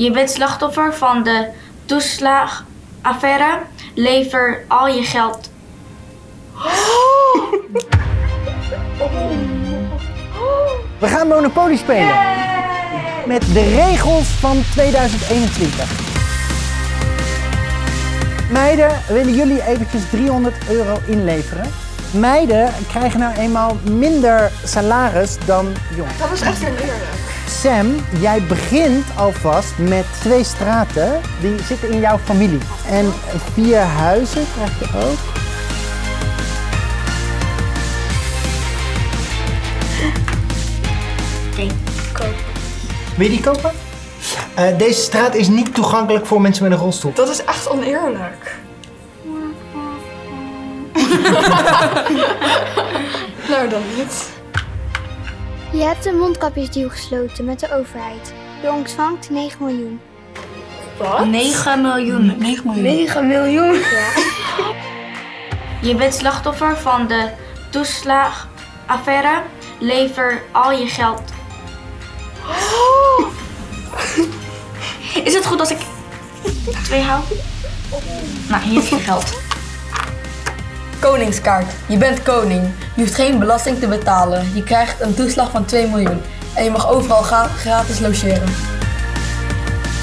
Je bent slachtoffer van de toeslagaffaire. Lever al je geld. We gaan Monopoly spelen. Met de regels van 2021. Meiden, willen jullie eventjes 300 euro inleveren? Meiden krijgen nou eenmaal minder salaris dan jongens. Dat is echt oneerlijk. Sam, jij begint alvast met twee straten die zitten in jouw familie. En vier huizen krijg je ook. Koop. Wil je die kopen? Eh, deze straat is niet toegankelijk voor mensen met een rolstoel. Dat is echt oneerlijk. nou dan niet. Je hebt een mondkapjesdeal gesloten met de overheid. Je ontvangt 9 miljoen. Wat? 9 miljoen. 9 miljoen. 9 miljoen? Je bent slachtoffer van de toeslagaffaire. Lever al je geld. Is het goed als ik twee hou? Nou, hier is je geld. Koningskaart. Je bent koning. Je hoeft geen belasting te betalen. Je krijgt een toeslag van 2 miljoen. En je mag overal gra- gratis logeren.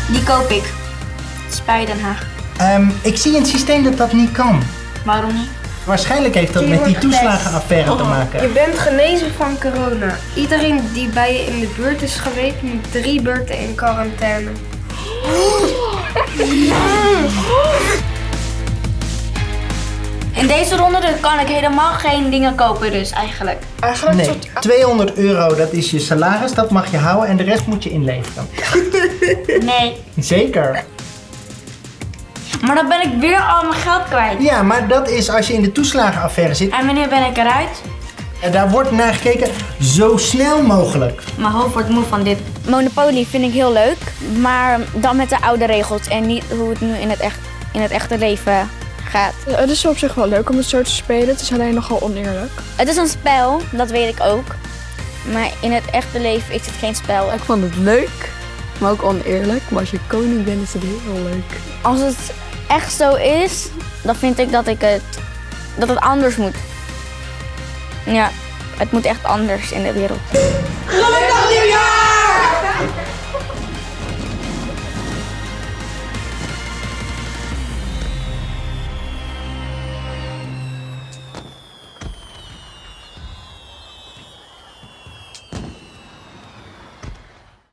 Die koop ik. Spij Den Haag. Ehm, ik zie in het systeem dat dat niet kan. Waarom niet? Waarschijnlijk heeft dat Je met die toeslagenaffaire te Je maken. bent genezen van corona. Iedereen die bij je in de buurt is geweest, moet drie beurten in quarantaine. In deze ronde kan ik helemaal geen dingen kopen dus eigenlijk. Eigenlijk Nee, soort... 200 euro dat is je salaris, dat mag je houden en de rest moet je inleveren. Nee. Zeker. Maar dan ben ik weer al mijn geld kwijt. Ja, maar dat is als je in de toeslagenaffaire zit. En wanneer ben ik eruit? En daar wordt naar gekeken zo snel mogelijk. Mijn hoofd wordt moe van dit. Monopoly vind ik heel leuk, maar dan met de oude regels en niet hoe het nu in het, echt, in het echte leven gaat. Het is op zich wel leuk om het zo te spelen. Het is alleen nogal oneerlijk. Het is een spel, dat weet ik ook. Maar in het echte leven is het geen spel. Ik vond het leuk, maar ook oneerlijk. Maar als je koning bent, is het heel leuk. Als het echt zo is, dan vind ik dat, ik het, dat het anders moet. Ja, het moet echt anders in de wereld.